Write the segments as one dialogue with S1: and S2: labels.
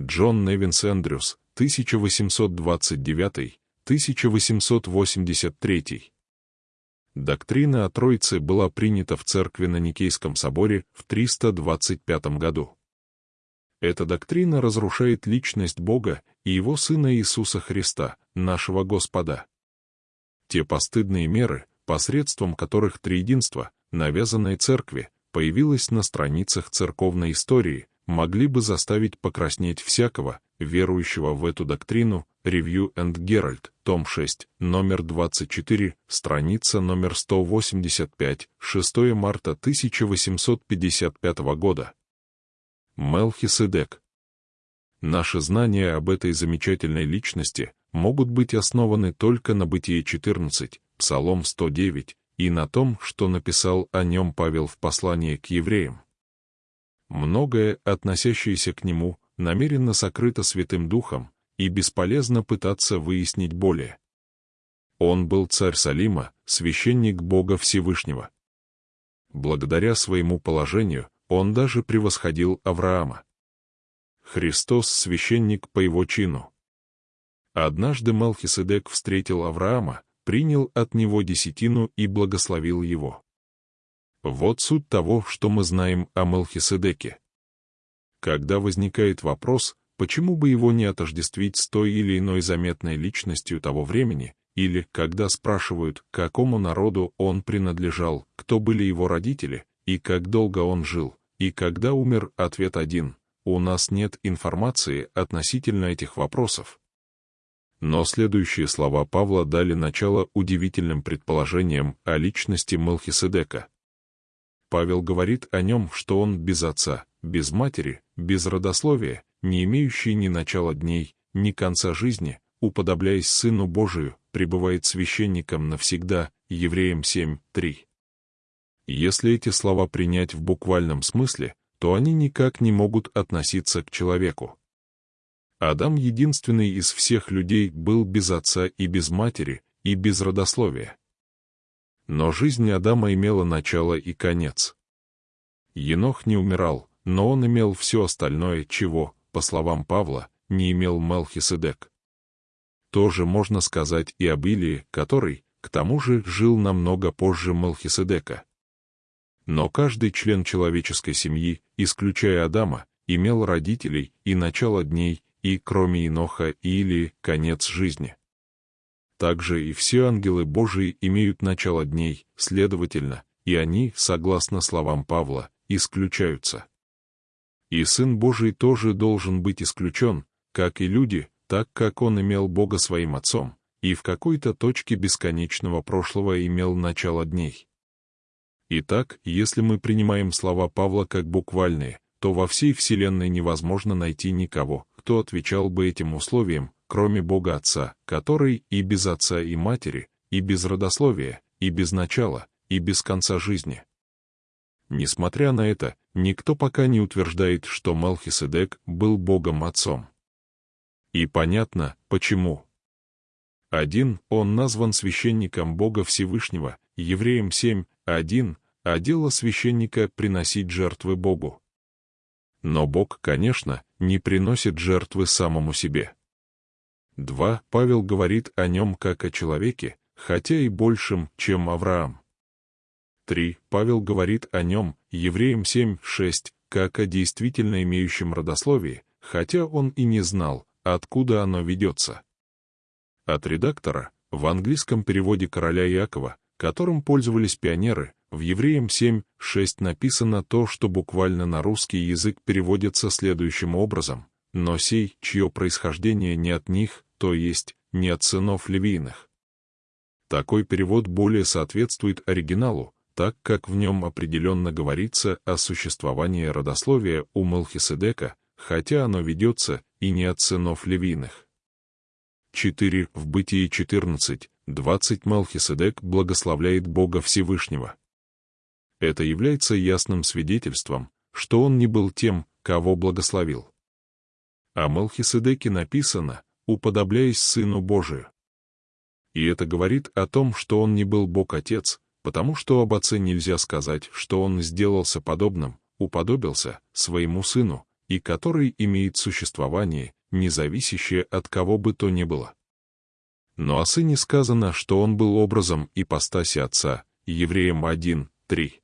S1: Джон Невинс Эндрюс, 1829-1883. Доктрина о Троице была принята в церкви на Никейском соборе в 325 году. Эта доктрина разрушает личность Бога и Его Сына Иисуса Христа, нашего Господа. Те постыдные меры, посредством которых триединство, навязанное церкви, появилось на страницах церковной истории, могли бы заставить покраснеть всякого, верующего в эту доктрину, Review and Herald, том 6, номер 24, страница номер 185, 6 марта 1855 года. Мелхиседек. Наши знания об этой замечательной личности могут быть основаны только на Бытие 14, Псалом 109, и на том, что написал о нем Павел в послании к евреям. Многое, относящееся к нему, намеренно сокрыто Святым Духом, и бесполезно пытаться выяснить более. Он был царь Салима, священник Бога Всевышнего. Благодаря своему положению, он даже превосходил Авраама. Христос — священник по его чину. Однажды Малхиседек встретил Авраама, принял от него десятину и благословил его. Вот суть того, что мы знаем о Мелхиседеке. Когда возникает вопрос, почему бы его не отождествить с той или иной заметной личностью того времени, или когда спрашивают, какому народу он принадлежал, кто были его родители, и как долго он жил, и когда умер, ответ один — у нас нет информации относительно этих вопросов. Но следующие слова Павла дали начало удивительным предположениям о личности Мелхиседека. Павел говорит о нем, что он без отца, без матери, без родословия, не имеющий ни начала дней, ни конца жизни, уподобляясь Сыну Божию, пребывает священником навсегда, Евреям 7.3. Если эти слова принять в буквальном смысле, то они никак не могут относиться к человеку. Адам единственный из всех людей был без отца и без матери, и без родословия. Но жизнь Адама имела начало и конец. Енох не умирал, но он имел все остальное, чего, по словам Павла, не имел Мелхиседек. Тоже можно сказать и об Илии, который, к тому же, жил намного позже Мелхиседека. Но каждый член человеческой семьи, исключая Адама, имел родителей и начало дней, и, кроме Иноха или конец жизни. Также и все ангелы Божии имеют начало дней, следовательно, и они, согласно словам Павла, исключаются. И Сын Божий тоже должен быть исключен, как и люди, так как он имел Бога своим Отцом, и в какой-то точке бесконечного прошлого имел начало дней. Итак, если мы принимаем слова Павла как буквальные, то во всей Вселенной невозможно найти никого, кто отвечал бы этим условиям, кроме Бога Отца, который и без Отца и Матери, и без родословия, и без начала, и без конца жизни. Несмотря на это, никто пока не утверждает, что Малхиседек был Богом Отцом. И понятно, почему. Один, он назван священником Бога Всевышнего, Евреям 7, 1, а дело священника — приносить жертвы Богу. Но Бог, конечно, не приносит жертвы самому себе. 2. Павел говорит о нем как о человеке, хотя и большем, чем Авраам. 3. Павел говорит о нем, Евреям 7, 6, как о действительно имеющем родословии, хотя он и не знал, откуда оно ведется. От редактора, в английском переводе короля Якова, которым пользовались пионеры, в Евреям 7, 6 написано то, что буквально на русский язык переводится следующим образом, «Но сей, чье происхождение не от них, то есть, не от сынов левийных». Такой перевод более соответствует оригиналу, так как в нем определенно говорится о существовании родословия у Мелхиседека, хотя оно ведется и не от сынов левийных. 4. В Бытии 14, 20 Мелхиседек благословляет Бога Всевышнего. Это является ясным свидетельством, что он не был тем, кого благословил. О Мелхиседеке написано, уподобляясь Сыну Божию. И это говорит о том, что он не был Бог-Отец, потому что об Отце нельзя сказать, что он сделался подобным, уподобился своему Сыну, и который имеет существование, не зависящее от кого бы то ни было. Но о сыне сказано, что он был образом ипостаси отца, Евреям 1, 3.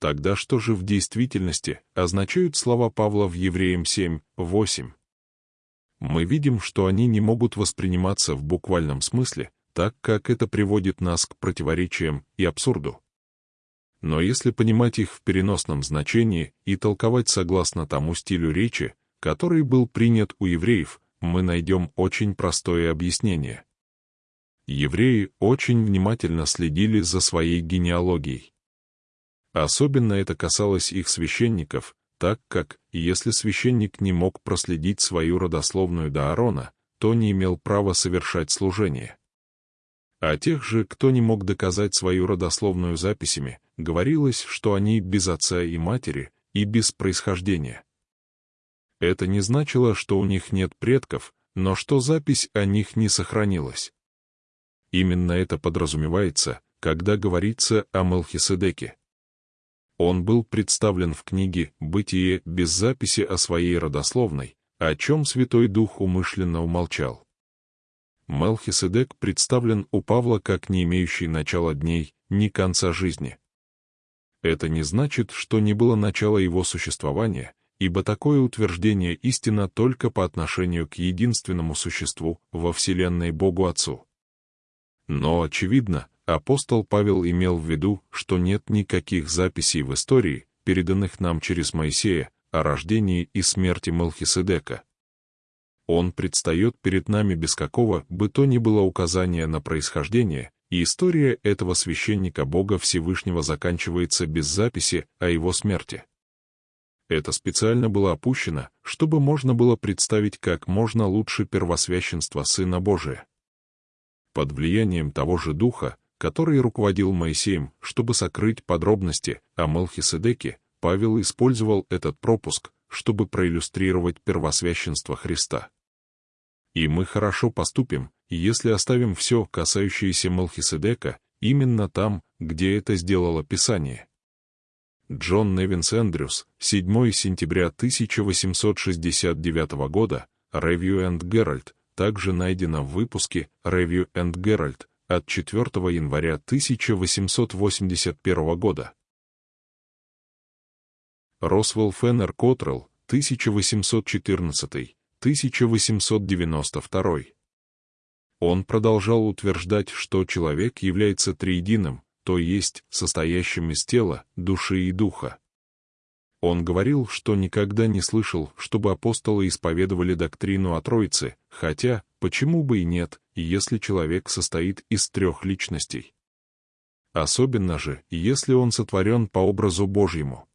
S1: Тогда что же в действительности означают слова Павла в Евреям 7, 8? Мы видим, что они не могут восприниматься в буквальном смысле, так как это приводит нас к противоречиям и абсурду. Но если понимать их в переносном значении и толковать согласно тому стилю речи, который был принят у евреев, мы найдем очень простое объяснение. Евреи очень внимательно следили за своей генеалогией. Особенно это касалось их священников, так как, если священник не мог проследить свою родословную до Аарона, то не имел права совершать служение. А тех же, кто не мог доказать свою родословную записями, говорилось, что они без отца и матери и без происхождения. Это не значило, что у них нет предков, но что запись о них не сохранилась. Именно это подразумевается, когда говорится о Мелхиседеке. Он был представлен в книге «Бытие» без записи о своей родословной, о чем Святой Дух умышленно умолчал. Мелхиседек представлен у Павла как не имеющий начала дней, ни конца жизни. Это не значит, что не было начала его существования, ибо такое утверждение истина только по отношению к единственному существу во Вселенной Богу Отцу. Но, очевидно, апостол Павел имел в виду, что нет никаких записей в истории, переданных нам через Моисея, о рождении и смерти Мелхиседека, он предстает перед нами без какого бы то ни было указания на происхождение, и история этого священника Бога Всевышнего заканчивается без записи о его смерти. Это специально было опущено, чтобы можно было представить как можно лучше первосвященство Сына Божия. Под влиянием того же Духа, который руководил Моисеем, чтобы сокрыть подробности о Мелхиседеке, Павел использовал этот пропуск, чтобы проиллюстрировать первосвященство Христа. И мы хорошо поступим, если оставим все, касающееся Мелхиседека, именно там, где это сделало Писание. Джон Невинс Эндрюс, 7 сентября 1869 года, Review and Herald, также найдено в выпуске Review and Herald от 4 января 1881 года. Росвелл Феннер Котрелл, 1814, 1892. Он продолжал утверждать, что человек является триединым, то есть состоящим из тела, души и духа. Он говорил, что никогда не слышал, чтобы апостолы исповедовали доктрину о Троице, хотя, почему бы и нет, если человек состоит из трех личностей. Особенно же, если он сотворен по образу Божьему.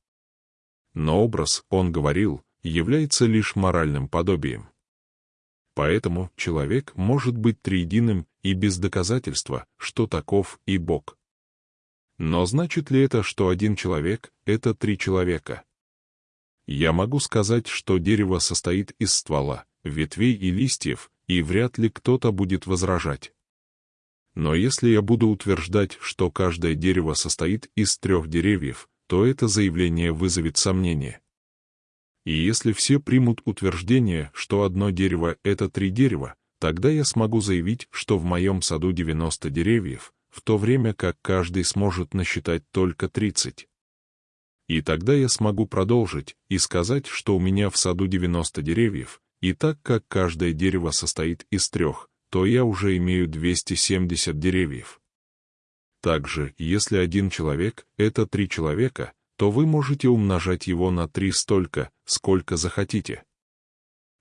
S1: Но образ, он говорил, является лишь моральным подобием. Поэтому человек может быть триединым и без доказательства, что таков и Бог. Но значит ли это, что один человек — это три человека? Я могу сказать, что дерево состоит из ствола, ветвей и листьев, и вряд ли кто-то будет возражать. Но если я буду утверждать, что каждое дерево состоит из трех деревьев, то это заявление вызовет сомнение. И если все примут утверждение, что одно дерево — это три дерева, тогда я смогу заявить, что в моем саду 90 деревьев, в то время как каждый сможет насчитать только 30. И тогда я смогу продолжить и сказать, что у меня в саду 90 деревьев, и так как каждое дерево состоит из трех, то я уже имею 270 деревьев. Также, если один человек — это три человека, то вы можете умножать его на три столько, сколько захотите.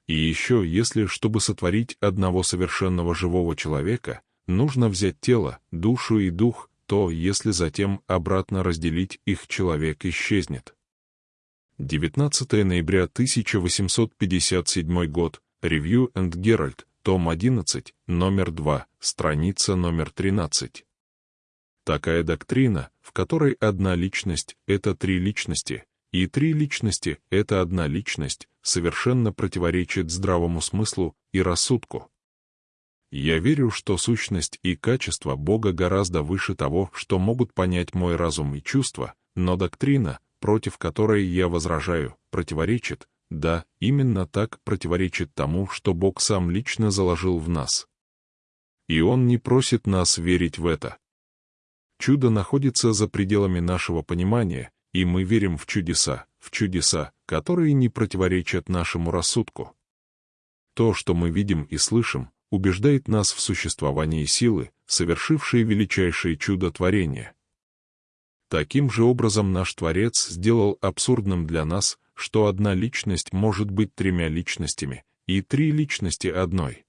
S1: И еще, если, чтобы сотворить одного совершенного живого человека, нужно взять тело, душу и дух, то, если затем обратно разделить их, человек исчезнет. 19 ноября 1857 год, Review and Herald, том 11, номер 2, страница номер 13. Такая доктрина, в которой одна личность — это три личности, и три личности — это одна личность, совершенно противоречит здравому смыслу и рассудку. Я верю, что сущность и качество Бога гораздо выше того, что могут понять мой разум и чувства, но доктрина, против которой я возражаю, противоречит, да, именно так противоречит тому, что Бог сам лично заложил в нас. И Он не просит нас верить в это. Чудо находится за пределами нашего понимания, и мы верим в чудеса, в чудеса, которые не противоречат нашему рассудку. То, что мы видим и слышим, убеждает нас в существовании силы, совершившей величайшее чудо творения. Таким же образом наш Творец сделал абсурдным для нас, что одна личность может быть тремя личностями, и три личности одной.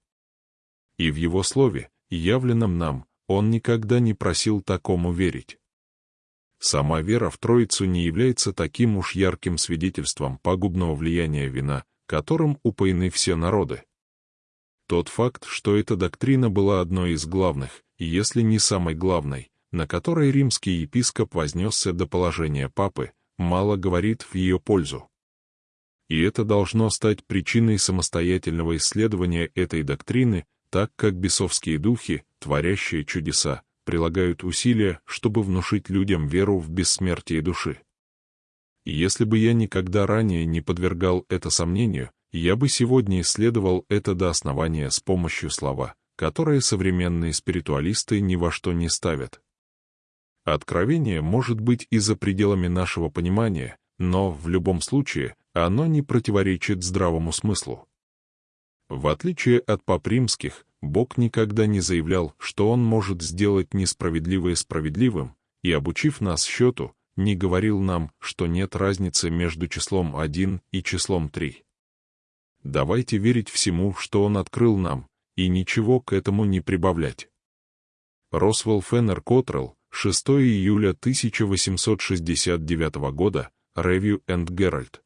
S1: И в Его Слове, явленном нам, Он никогда не просил такому верить. Сама вера в Троицу не является таким уж ярким свидетельством пагубного влияния вина, которым упоены все народы. Тот факт, что эта доктрина была одной из главных, если не самой главной, на которой римский епископ вознесся до положения папы, мало говорит в ее пользу. И это должно стать причиной самостоятельного исследования этой доктрины, так как бесовские духи, творящие чудеса, прилагают усилия, чтобы внушить людям веру в бессмертие души. Если бы я никогда ранее не подвергал это сомнению, я бы сегодня исследовал это до основания с помощью слова, которое современные спиритуалисты ни во что не ставят. Откровение может быть и за пределами нашего понимания, но в любом случае оно не противоречит здравому смыслу. В отличие от пап римских, Бог никогда не заявлял, что Он может сделать несправедливое справедливым, и, обучив нас счету, не говорил нам, что нет разницы между числом 1 и числом 3. Давайте верить всему, что Он открыл нам, и ничего к этому не прибавлять. Росвелл Феннер Котрелл, 6 июля 1869 года, Review and Herald.